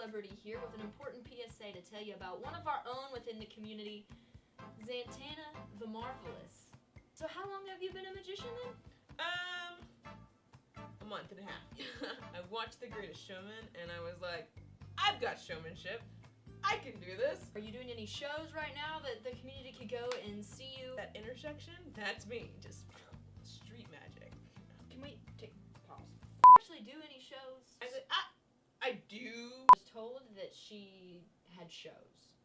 celebrity here with an important PSA to tell you about one of our own within the community, Zantana the Marvelous. So, how long have you been a magician then? Um, a month and a half. I watched The Greatest Showman and I was like, I've got showmanship. I can do this. Are you doing any shows right now that the community could go and see you? That intersection, that's me. Just she had shows.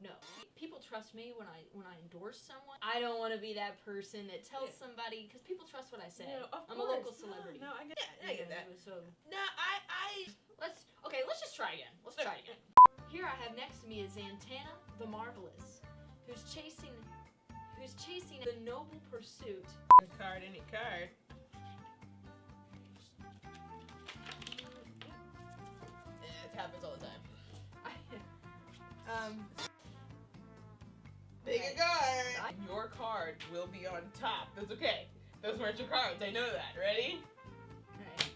No, people trust me when I when I endorse someone. I don't want to be that person that tells Yeah. somebody because people trust what I say. No, of I'm a local celebrity. No, I get, yeah, I get that. So No, I, I. let's okay. Let's just try again. Let's try again. Here I have next to me is Zantana the Marvelous, who's chasing who's chasing the noble pursuit. A card, any card. It happens all the time. Um, Pick Okay. a card. Your card will be on top. That's okay. Those weren't your cards. I know that. Ready? alright.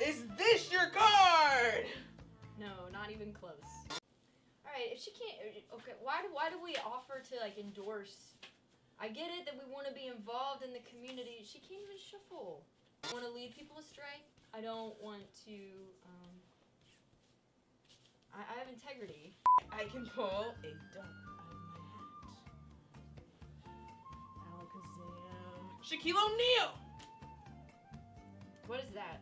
Is this your card? No, not even close. All right, if she can't, okay, why do why do we offer to like endorse? I get it that we want to be involved in the community. She can't even shuffle. I want to lead people astray. I don't want to. Um, I, I have integrity. I can pull a duck out of my hat. Alakazam. Shaquille O'Neal. What is that?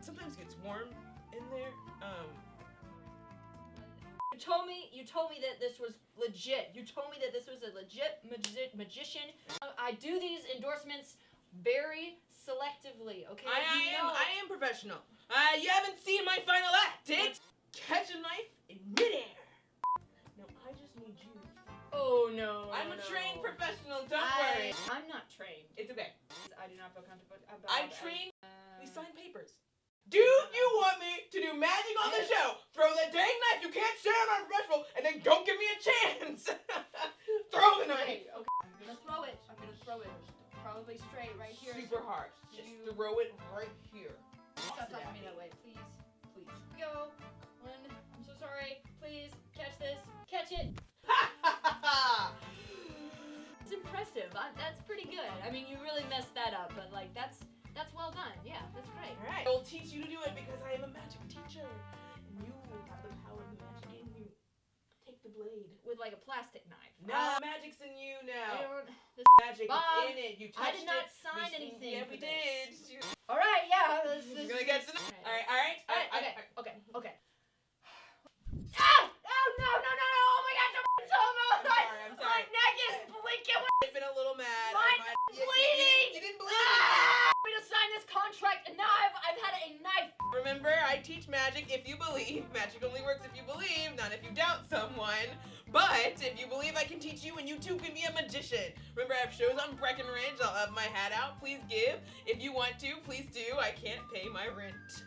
Sometimes it gets warm in there. Um, You told me you told me that this was legit. You told me that this was a legit magi- magician. Uh, I do these endorsements very selectively. Okay. I, I am know- I am professional. Uh, you haven't professional. Don't I, worry. I'm not trained. It's okay. I do not feel comfortable about. I'm trained. Uh, We sign papers. Do you want me to do magic on the show? Throw the dang knife. You can't stand on professional, and then don't give me a chance. Throw the knife. okay. I'm gonna throw it. I'm gonna throw it. Probably straight right here. Super hard. Just You- throw it right here. Stop talking to me that way, please. Please. Go. One. I'm so sorry. Please I mean, you really messed that up, but like that's that's well done. Yeah, that's great. All right. I'll teach you to do it because I am a magic teacher. And you will have the power of the magic in you. Take the blade. With like a plastic knife. No, ah. magic's in you I now. don't. This, Magic Bob, is in it. You touched I did not it. sign We- anything. Yeah, we this. did. All right. Yeah. This, You're this, gonna get to. All All right. All right. All right, I- okay, I- okay, okay. Ow! Oh no, no, no, no! Oh my gosh, I'm so I'm mad! sorry. I'm My sorry. neck is blinking. I've been a little mad. My I might- You- you- bleeding! You, didn't bleed. Ah! I'm gonna sign this contract, and now I've, I've had a knife. Remember, I teach magic if you believe. Magic only works if you believe, not if you doubt someone. But if you believe I can teach you and you too can be a magician. Remember, I have shows on Breckenridge. I'll have my hat out. Please give. If you want to, please do. I can't pay my rent.